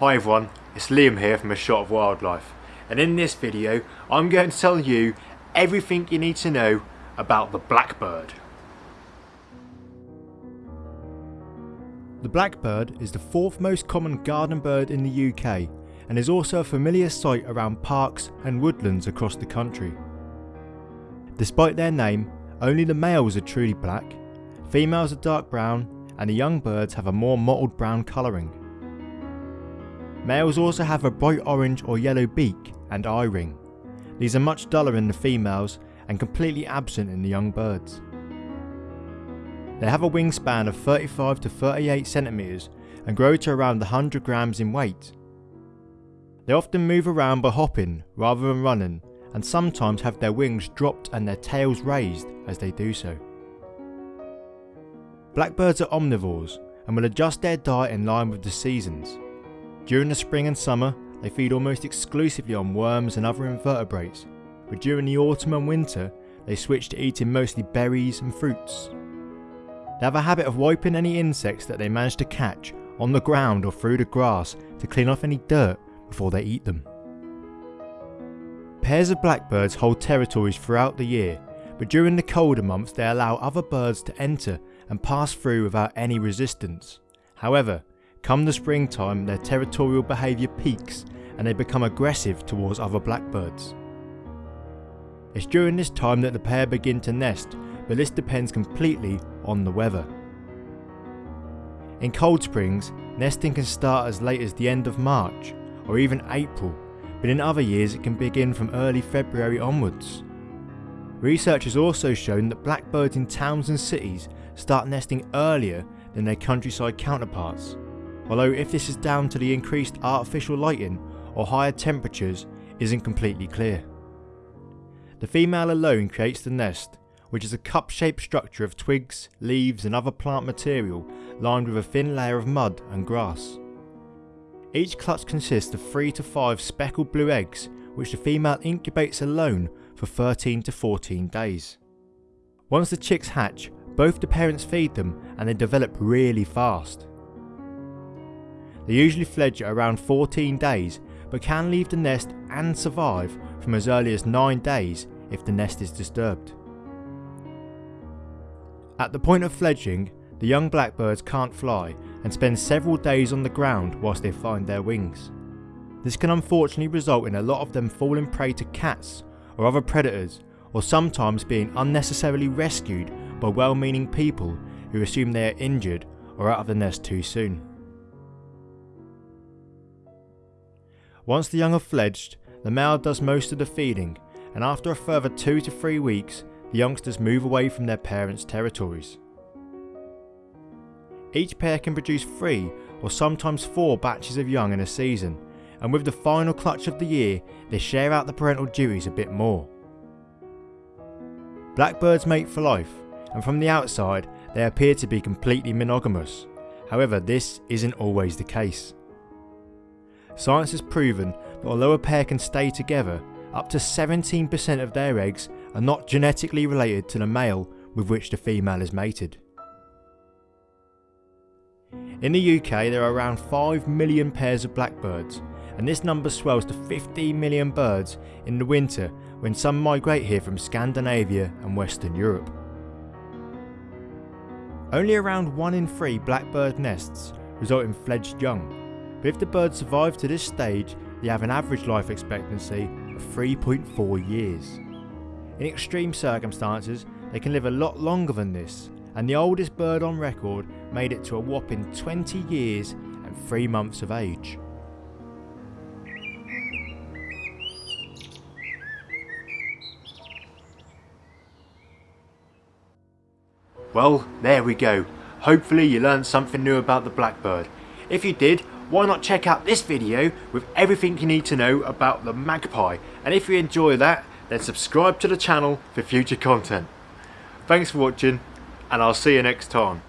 Hi everyone, it's Liam here from A Shot of Wildlife and in this video I'm going to tell you everything you need to know about the blackbird. The blackbird is the fourth most common garden bird in the UK and is also a familiar sight around parks and woodlands across the country. Despite their name, only the males are truly black, females are dark brown and the young birds have a more mottled brown colouring. Males also have a bright orange or yellow beak and eye ring. These are much duller in the females and completely absent in the young birds. They have a wingspan of 35 to 38 centimeters and grow to around 100 grams in weight. They often move around by hopping rather than running and sometimes have their wings dropped and their tails raised as they do so. Blackbirds are omnivores and will adjust their diet in line with the seasons. During the spring and summer, they feed almost exclusively on worms and other invertebrates, but during the autumn and winter, they switch to eating mostly berries and fruits. They have a habit of wiping any insects that they manage to catch on the ground or through the grass to clean off any dirt before they eat them. Pairs of blackbirds hold territories throughout the year, but during the colder months they allow other birds to enter and pass through without any resistance. However, Come the springtime, their territorial behaviour peaks and they become aggressive towards other blackbirds. It's during this time that the pair begin to nest, but this depends completely on the weather. In cold springs, nesting can start as late as the end of March or even April, but in other years it can begin from early February onwards. Research has also shown that blackbirds in towns and cities start nesting earlier than their countryside counterparts although if this is down to the increased artificial lighting or higher temperatures isn't completely clear. The female alone creates the nest, which is a cup-shaped structure of twigs, leaves and other plant material lined with a thin layer of mud and grass. Each clutch consists of 3 to 5 speckled blue eggs which the female incubates alone for 13 to 14 days. Once the chicks hatch, both the parents feed them and they develop really fast. They usually fledge at around 14 days but can leave the nest and survive from as early as 9 days if the nest is disturbed. At the point of fledging, the young blackbirds can't fly and spend several days on the ground whilst they find their wings. This can unfortunately result in a lot of them falling prey to cats or other predators or sometimes being unnecessarily rescued by well-meaning people who assume they are injured or out of the nest too soon. Once the young have fledged, the male does most of the feeding and after a further 2 to 3 weeks the youngsters move away from their parents' territories. Each pair can produce 3 or sometimes 4 batches of young in a season and with the final clutch of the year they share out the parental duties a bit more. Blackbirds mate for life and from the outside they appear to be completely monogamous, however this isn't always the case. Science has proven that although a pair can stay together, up to 17% of their eggs are not genetically related to the male with which the female is mated. In the UK there are around 5 million pairs of blackbirds and this number swells to 15 million birds in the winter when some migrate here from Scandinavia and Western Europe. Only around 1 in 3 blackbird nests result in fledged young but if the birds survive to this stage, they have an average life expectancy of 3.4 years. In extreme circumstances, they can live a lot longer than this, and the oldest bird on record made it to a whopping 20 years and 3 months of age. Well, there we go. Hopefully you learned something new about the blackbird. If you did, why not check out this video with everything you need to know about the magpie and if you enjoy that then subscribe to the channel for future content. Thanks for watching and I'll see you next time.